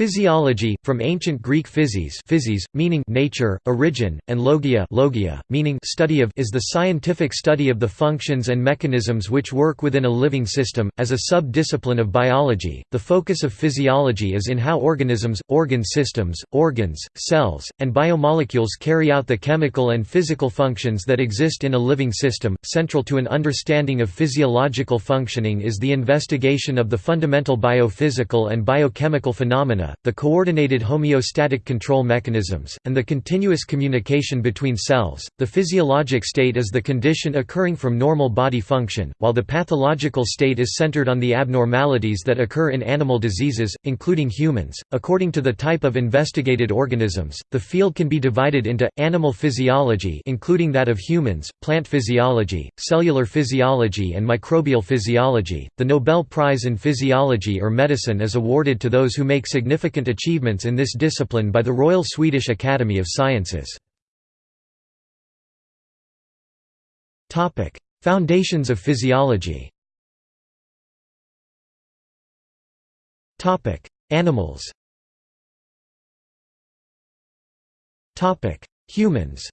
Physiology, from ancient Greek physis, physis meaning nature, origin, and logia, logia meaning study of, is the scientific study of the functions and mechanisms which work within a living system. As a sub-discipline of biology, the focus of physiology is in how organisms, organ systems, organs, cells, and biomolecules carry out the chemical and physical functions that exist in a living system. Central to an understanding of physiological functioning is the investigation of the fundamental biophysical and biochemical phenomena the coordinated homeostatic control mechanisms, and the continuous communication between cells. The physiologic state is the condition occurring from normal body function, while the pathological state is centered on the abnormalities that occur in animal diseases, including humans. According to the type of investigated organisms, the field can be divided into animal physiology, including that of humans, plant physiology, cellular physiology, and microbial physiology. The Nobel Prize in Physiology or Medicine is awarded to those who make significant significant achievements in this discipline by the Royal Swedish Academy of Sciences. Foundations of physiology. Animals. Humans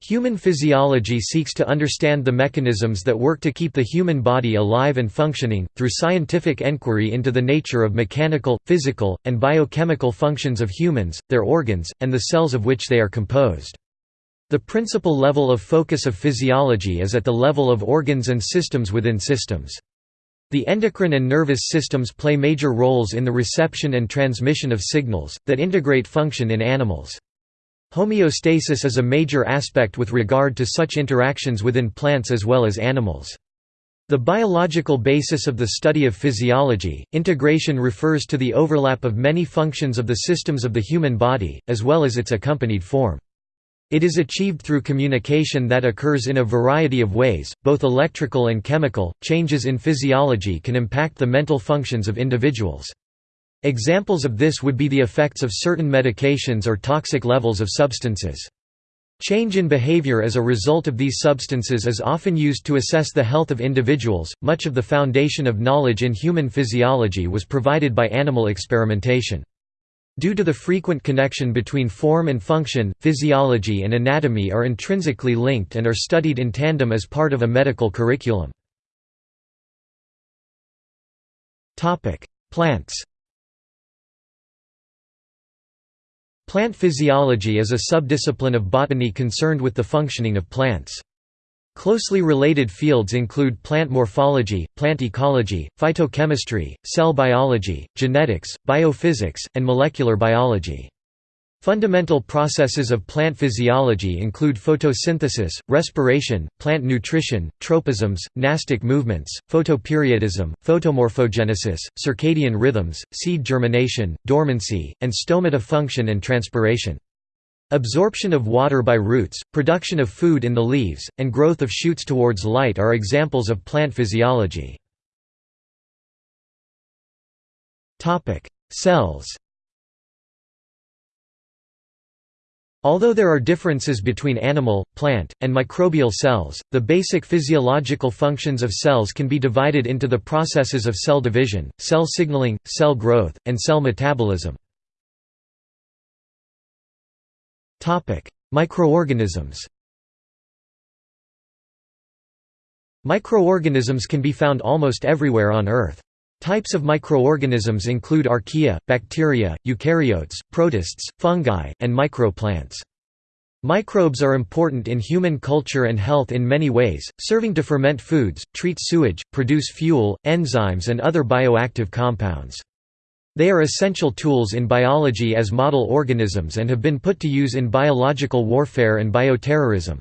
Human physiology seeks to understand the mechanisms that work to keep the human body alive and functioning, through scientific enquiry into the nature of mechanical, physical, and biochemical functions of humans, their organs, and the cells of which they are composed. The principal level of focus of physiology is at the level of organs and systems within systems. The endocrine and nervous systems play major roles in the reception and transmission of signals, that integrate function in animals. Homeostasis is a major aspect with regard to such interactions within plants as well as animals. The biological basis of the study of physiology, integration refers to the overlap of many functions of the systems of the human body, as well as its accompanied form. It is achieved through communication that occurs in a variety of ways, both electrical and chemical. Changes in physiology can impact the mental functions of individuals. Examples of this would be the effects of certain medications or toxic levels of substances. Change in behavior as a result of these substances is often used to assess the health of individuals. Much of the foundation of knowledge in human physiology was provided by animal experimentation. Due to the frequent connection between form and function, physiology and anatomy are intrinsically linked and are studied in tandem as part of a medical curriculum. Plants Plant physiology is a subdiscipline of botany concerned with the functioning of plants. Closely related fields include plant morphology, plant ecology, phytochemistry, cell biology, genetics, biophysics, and molecular biology. Fundamental processes of plant physiology include photosynthesis, respiration, plant nutrition, tropisms, nastic movements, photoperiodism, photomorphogenesis, circadian rhythms, seed germination, dormancy, and stomata function and transpiration. Absorption of water by roots, production of food in the leaves, and growth of shoots towards light are examples of plant physiology. Cells Although there are differences between animal, plant, and microbial cells, the basic physiological functions of cells can be divided into the processes of cell division, cell signaling, cell growth, and cell metabolism. Microorganisms Microorganisms can be found almost everywhere on Earth. Types of microorganisms include archaea, bacteria, eukaryotes, protists, fungi, and microplants. Microbes are important in human culture and health in many ways, serving to ferment foods, treat sewage, produce fuel, enzymes and other bioactive compounds. They are essential tools in biology as model organisms and have been put to use in biological warfare and bioterrorism.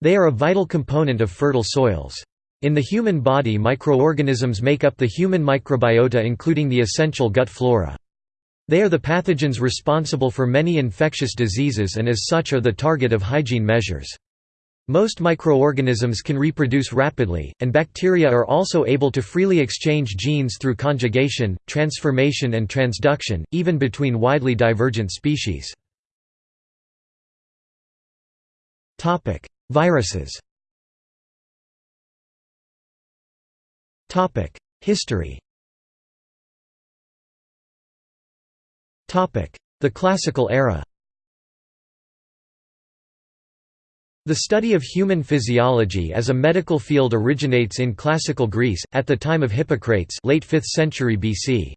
They are a vital component of fertile soils. In the human body microorganisms make up the human microbiota including the essential gut flora. They are the pathogens responsible for many infectious diseases and as such are the target of hygiene measures. Most microorganisms can reproduce rapidly, and bacteria are also able to freely exchange genes through conjugation, transformation and transduction, even between widely divergent species. Viruses History The Classical era The study of human physiology as a medical field originates in classical Greece, at the time of Hippocrates late 5th century BC.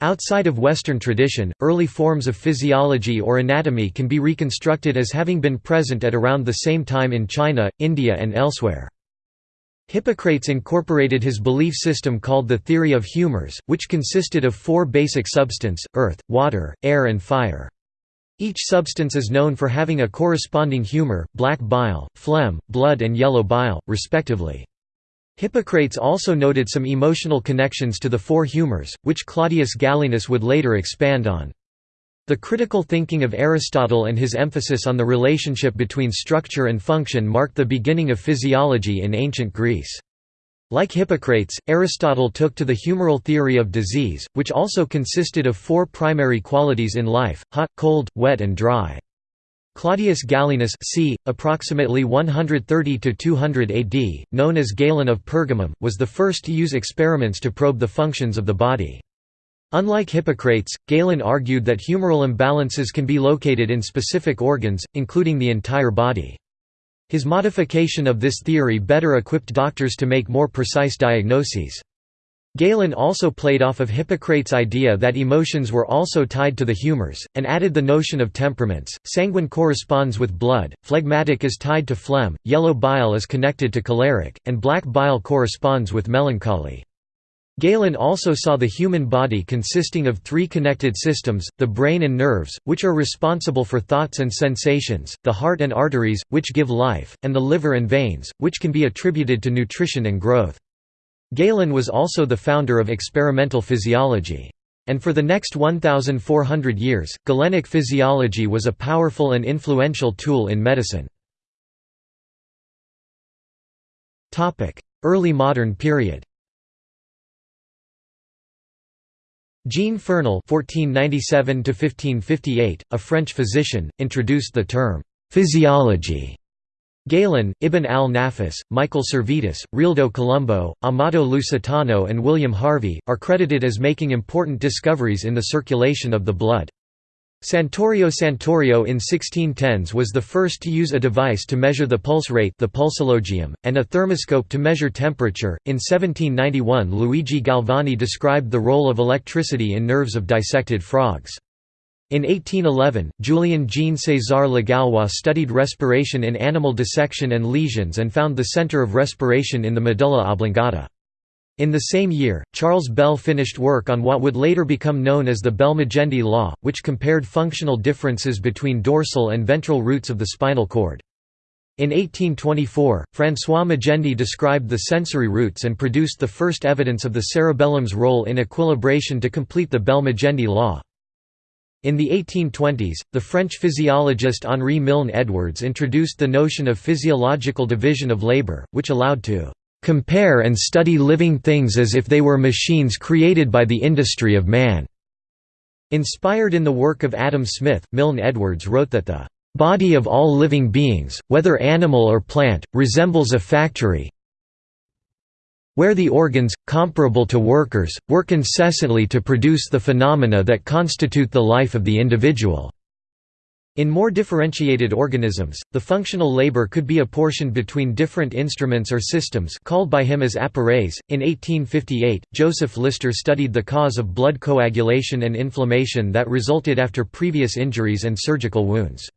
Outside of Western tradition, early forms of physiology or anatomy can be reconstructed as having been present at around the same time in China, India and elsewhere. Hippocrates incorporated his belief system called the theory of humors, which consisted of four basic substance, earth, water, air and fire. Each substance is known for having a corresponding humor, black bile, phlegm, blood and yellow bile, respectively. Hippocrates also noted some emotional connections to the four humors, which Claudius Galenus would later expand on. The critical thinking of Aristotle and his emphasis on the relationship between structure and function marked the beginning of physiology in ancient Greece. Like Hippocrates, Aristotle took to the humoral theory of disease, which also consisted of four primary qualities in life, hot, cold, wet and dry. Claudius Galenus c. approximately 130–200 AD, known as Galen of Pergamum, was the first to use experiments to probe the functions of the body. Unlike Hippocrates, Galen argued that humoral imbalances can be located in specific organs, including the entire body. His modification of this theory better equipped doctors to make more precise diagnoses. Galen also played off of Hippocrates' idea that emotions were also tied to the humors, and added the notion of temperaments. Sanguine corresponds with blood, phlegmatic is tied to phlegm, yellow bile is connected to choleric, and black bile corresponds with melancholy. Galen also saw the human body consisting of three connected systems, the brain and nerves, which are responsible for thoughts and sensations, the heart and arteries, which give life, and the liver and veins, which can be attributed to nutrition and growth. Galen was also the founder of experimental physiology. And for the next 1,400 years, Galenic physiology was a powerful and influential tool in medicine. Early modern period Jean Fernel (1497–1558), a French physician, introduced the term physiology. Galen, Ibn al-Nafis, Michael Servetus, Realdo Colombo, Amato Lusitano and William Harvey, are credited as making important discoveries in the circulation of the blood. Santorio Santorio in 1610s was the first to use a device to measure the pulse rate the pulsologium, and a thermoscope to measure temperature. In 1791 Luigi Galvani described the role of electricity in nerves of dissected frogs. In 1811, Julien Jean César Legallois studied respiration in animal dissection and lesions and found the center of respiration in the medulla oblongata. In the same year, Charles Bell finished work on what would later become known as the Bell-Magendie law, which compared functional differences between dorsal and ventral roots of the spinal cord. In 1824, François Magendie described the sensory roots and produced the first evidence of the cerebellum's role in equilibration to complete the Bell-Magendie law. In the 1820s, the French physiologist Henri Milne Edwards introduced the notion of physiological division of labor, which allowed to compare and study living things as if they were machines created by the industry of man." Inspired in the work of Adam Smith, Milne Edwards wrote that the "...body of all living beings, whether animal or plant, resembles a factory where the organs, comparable to workers, work incessantly to produce the phenomena that constitute the life of the individual." In more differentiated organisms, the functional labor could be apportioned between different instruments or systems called by him as appareils. In 1858, Joseph Lister studied the cause of blood coagulation and inflammation that resulted after previous injuries and surgical wounds.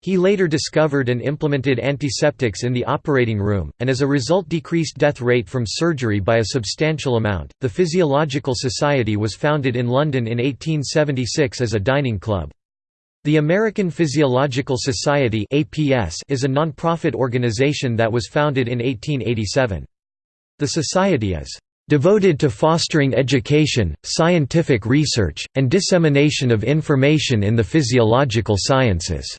He later discovered and implemented antiseptics in the operating room, and as a result decreased death rate from surgery by a substantial amount. The Physiological Society was founded in London in 1876 as a dining club. The American Physiological Society is a non-profit organization that was founded in 1887. The society is "...devoted to fostering education, scientific research, and dissemination of information in the physiological sciences."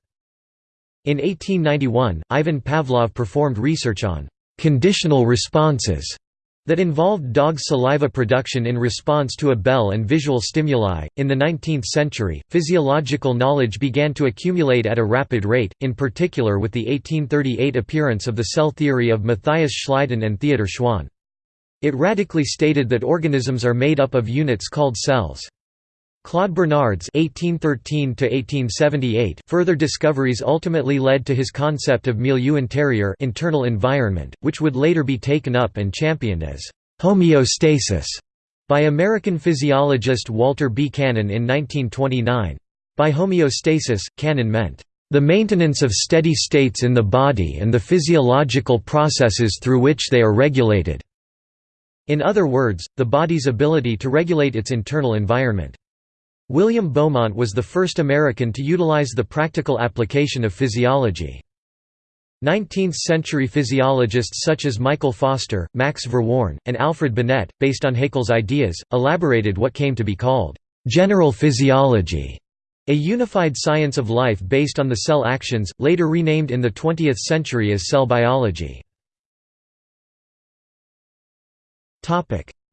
In 1891, Ivan Pavlov performed research on "...conditional responses." That involved dog saliva production in response to a bell and visual stimuli. In the 19th century, physiological knowledge began to accumulate at a rapid rate, in particular with the 1838 appearance of the cell theory of Matthias Schleiden and Theodor Schwann. It radically stated that organisms are made up of units called cells. Claude Bernard's (1813–1878) further discoveries ultimately led to his concept of milieu intérieur (internal environment), which would later be taken up and championed as homeostasis by American physiologist Walter B. Cannon in 1929. By homeostasis, Cannon meant the maintenance of steady states in the body and the physiological processes through which they are regulated. In other words, the body's ability to regulate its internal environment. William Beaumont was the first American to utilize the practical application of physiology. 19th-century physiologists such as Michael Foster, Max Verworn, and Alfred Binet, based on Haeckel's ideas, elaborated what came to be called general physiology, a unified science of life based on the cell actions, later renamed in the 20th century as cell biology.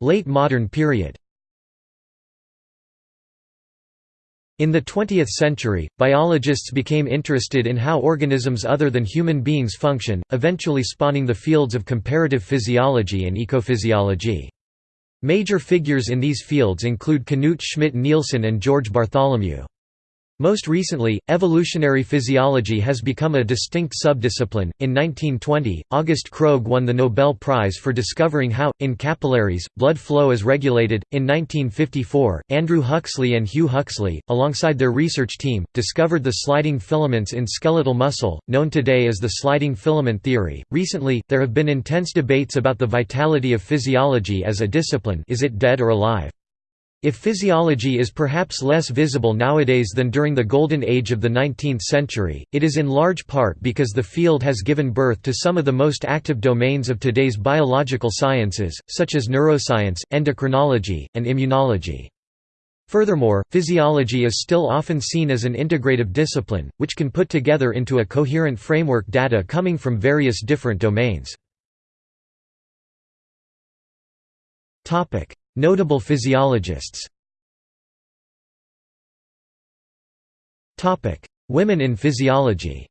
Late modern period In the 20th century, biologists became interested in how organisms other than human beings function, eventually spawning the fields of comparative physiology and ecophysiology. Major figures in these fields include Knut Schmidt-Nielsen and George Bartholomew. Most recently, evolutionary physiology has become a distinct subdiscipline. In 1920, August Krogh won the Nobel Prize for discovering how, in capillaries, blood flow is regulated. In 1954, Andrew Huxley and Hugh Huxley, alongside their research team, discovered the sliding filaments in skeletal muscle, known today as the sliding filament theory. Recently, there have been intense debates about the vitality of physiology as a discipline is it dead or alive? If physiology is perhaps less visible nowadays than during the golden age of the 19th century, it is in large part because the field has given birth to some of the most active domains of today's biological sciences, such as neuroscience, endocrinology, and immunology. Furthermore, physiology is still often seen as an integrative discipline, which can put together into a coherent framework data coming from various different domains. Notable physiologists Women in physiology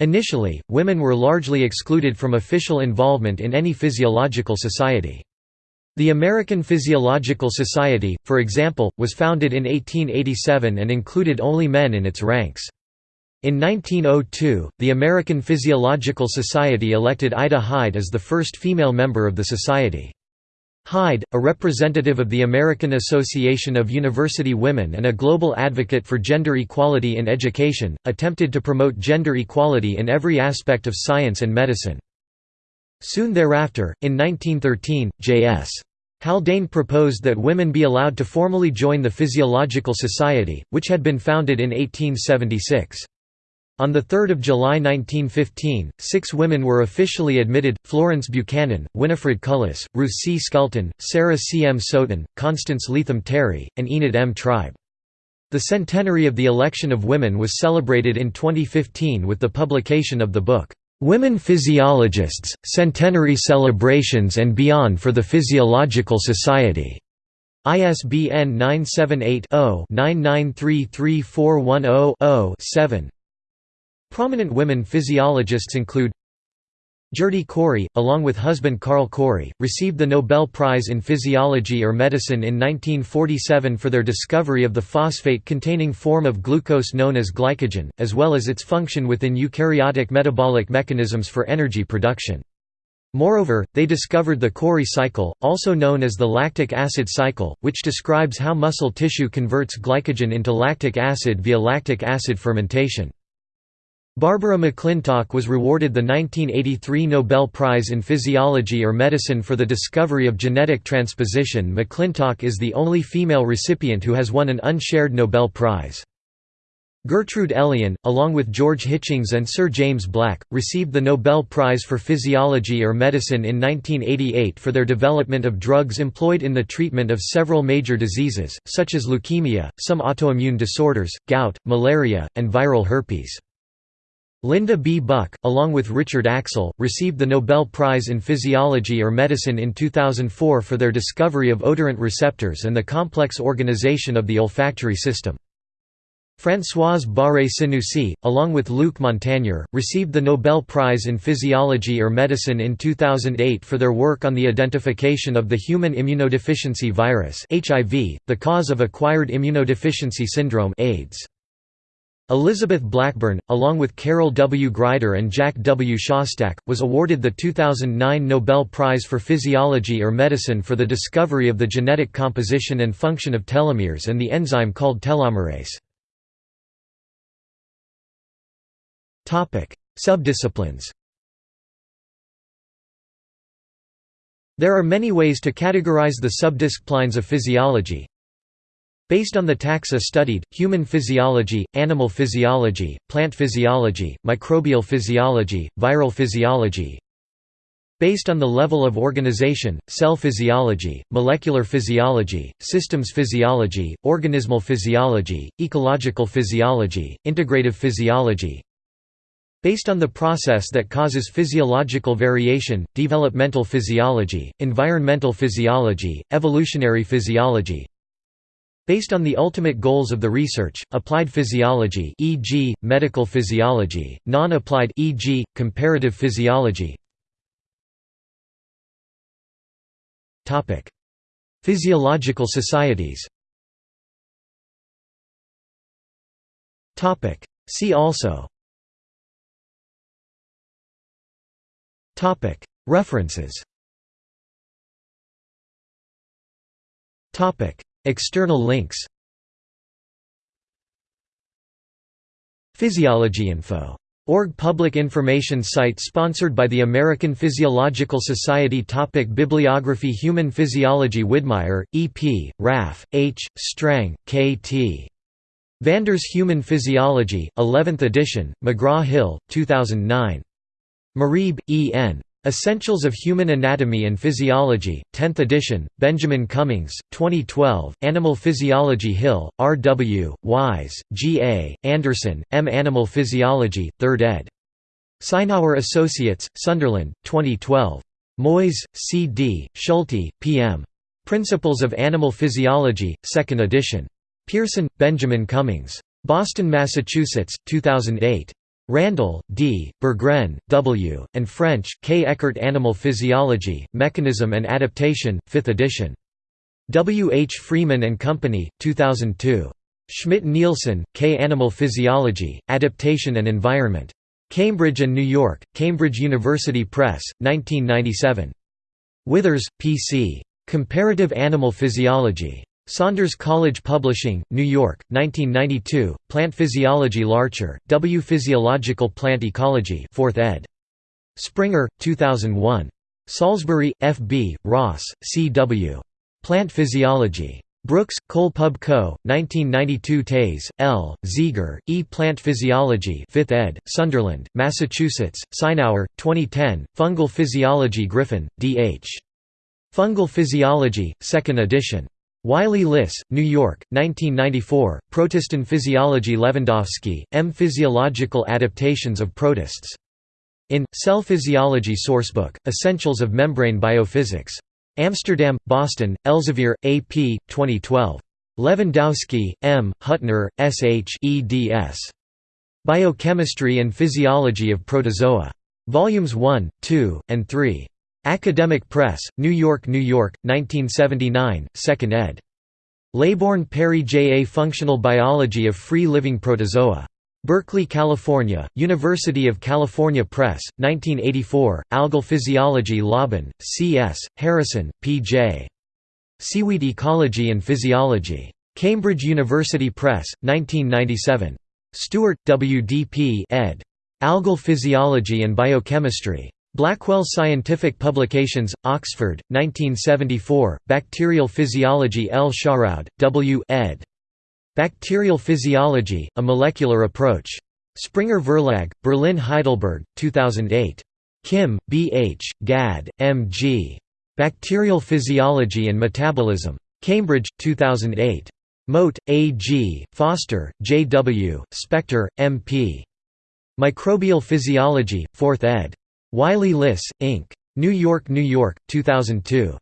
Initially, women were largely excluded from official involvement in any physiological society. The American Physiological Society, for example, was founded in 1887 and included only men in its ranks. In 1902, the American Physiological Society elected Ida Hyde as the first female member of the society. Hyde, a representative of the American Association of University Women and a global advocate for gender equality in education, attempted to promote gender equality in every aspect of science and medicine. Soon thereafter, in 1913, J.S. Haldane proposed that women be allowed to formally join the Physiological Society, which had been founded in 1876. On 3 July 1915, six women were officially admitted, Florence Buchanan, Winifred Cullis, Ruth C. Skelton, Sarah C. M. Sowton, Constance Leetham Terry, and Enid M. Tribe. The centenary of the election of women was celebrated in 2015 with the publication of the book, "'Women Physiologists, Centenary Celebrations and Beyond for the Physiological Society' ISBN 978 0 99334100 7 Prominent women physiologists include Gerty Cori, along with husband Carl Cori, received the Nobel Prize in Physiology or Medicine in 1947 for their discovery of the phosphate-containing form of glucose known as glycogen, as well as its function within eukaryotic metabolic mechanisms for energy production. Moreover, they discovered the Cori cycle, also known as the lactic acid cycle, which describes how muscle tissue converts glycogen into lactic acid via lactic acid fermentation. Barbara McClintock was rewarded the 1983 Nobel Prize in Physiology or Medicine for the discovery of genetic transposition. McClintock is the only female recipient who has won an unshared Nobel Prize. Gertrude Elion, along with George Hitchings and Sir James Black, received the Nobel Prize for Physiology or Medicine in 1988 for their development of drugs employed in the treatment of several major diseases, such as leukemia, some autoimmune disorders, gout, malaria, and viral herpes. Linda B. Buck, along with Richard Axel, received the Nobel Prize in Physiology or Medicine in 2004 for their discovery of odorant receptors and the complex organization of the olfactory system. Françoise Barré-Sinoussi, along with Luc Montagnier, received the Nobel Prize in Physiology or Medicine in 2008 for their work on the identification of the human immunodeficiency virus HIV, the cause of acquired immunodeficiency syndrome AIDS. Elizabeth Blackburn, along with Carol W. Greider and Jack W. Szostak, was awarded the 2009 Nobel Prize for Physiology or Medicine for the discovery of the genetic composition and function of telomeres and the enzyme called telomerase. Subdisciplines There are many ways to categorize the subdisciplines of physiology. Based on the taxa studied, human physiology, animal physiology, plant physiology, microbial physiology, viral physiology. Based on the level of organization, cell physiology, molecular physiology, systems physiology, organismal physiology, ecological physiology, integrative physiology, Based on the process that causes physiological variation, developmental physiology, environmental physiology, evolutionary physiology Based on the ultimate goals of the research, applied physiology e.g., medical physiology, non-applied e.g., comparative physiology. Physiological societies. See also. References External links Physiologyinfo. Org public information site sponsored by the American Physiological Society Topic Bibliography Human Physiology Widmaier, E. P., Raff, H., Strang, K. T. Vander's Human Physiology, 11th edition, McGraw-Hill, 2009. Marieb, E. N. Essentials of Human Anatomy and Physiology, 10th edition, Benjamin Cummings, 2012, Animal Physiology Hill, R. W., Wyse, G. A., Anderson, M. Animal Physiology, 3rd ed. Sinauer Associates, Sunderland, 2012. Moyes, C. D., Schulte, P. M. Principles of Animal Physiology, 2nd edition. Pearson, Benjamin Cummings. Boston, Massachusetts, 2008. Randall, D., Burggren, W., and French, K. Eckert Animal Physiology, Mechanism and Adaptation, 5th edition. W. H. Freeman and Company, 2002. Schmidt-Nielsen, K. Animal Physiology, Adaptation and Environment. Cambridge and New York, Cambridge University Press, 1997. Withers, P. C. Comparative Animal Physiology. Saunders College Publishing, New York, 1992, Plant Physiology Larcher, W. Physiological Plant Ecology 4th ed. Springer, 2001. Salisbury, F. B., Ross, C. W. Plant Physiology. Brooks, Cole Pub Co., 1992 Taiz, L., Ziegler, E. Plant Physiology 5th ed., Sunderland, Massachusetts, Sinauer, 2010, Fungal Physiology Griffin, D. H. Fungal Physiology, 2nd edition. Wiley Liss, New York, 1994, Protist Physiology Levandowsky, M. Physiological Adaptations of Protists. In, Cell Physiology Sourcebook, Essentials of Membrane Biophysics. Amsterdam, Boston, Elsevier, A. P., 2012. Levandowsky, M., Hutner, S. H. eds. Biochemistry and Physiology of Protozoa. Volumes 1, 2, and 3. Academic Press, New York, New York, 1979, 2nd ed. Laybourne Perry J. A Functional Biology of Free-Living Protozoa. Berkeley, California, University of California Press, 1984, Algal Physiology Lobban, C.S., Harrison, P.J. Seaweed Ecology and Physiology. Cambridge University Press, 1997. Stewart, W. D. P. ed. Algal Physiology and Biochemistry. Blackwell Scientific Publications, Oxford, 1974, Bacterial Physiology L. Sharoud, W. ed. Bacterial Physiology, A Molecular Approach. Springer Verlag, Berlin Heidelberg, 2008. Kim, B. H., Gadd, M. G. Bacterial Physiology and Metabolism. Cambridge, 2008. Moat, A. G., Foster, J. W., Spector, M. P. Microbial Physiology, 4th ed. Wiley Liss, Inc. New York, New York, 2002.